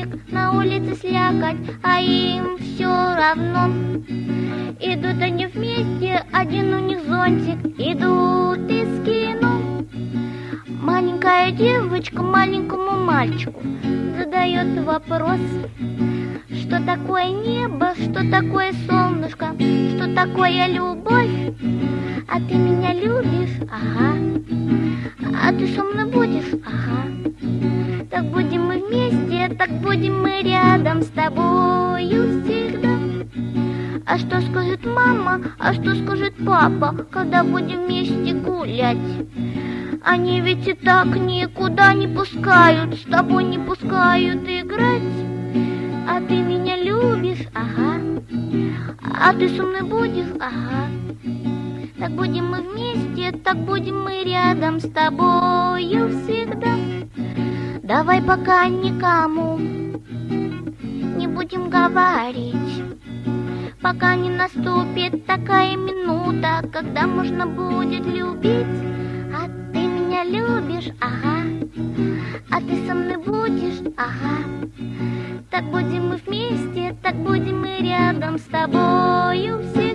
дождик, на улице слякоть, а им все равно. Идут они вместе, один у них зонтик, идут из кино. Маленькая девочка маленькому мальчику задает вопрос, что такое небо, что такое солнышко, что такое любовь. А ты меня любишь? Ага. А ты со мной будешь? Ага. Так будем мы рядом с тобою всегда. А что скажет мама, а что скажет папа, когда будем вместе гулять? Они ведь и так никуда не пускают, с тобой не пускают играть. А ты меня любишь, ага. А ты со мной будешь, ага. Так будем мы вместе, так будем мы рядом с тобою всегда. Давай пока никому не будем говорить, пока не наступит такая минута, когда можно будет любить. А ты меня любишь, ага, а ты со мной будешь, ага. Так будем мы вместе, так будем мы рядом с тобою всегда.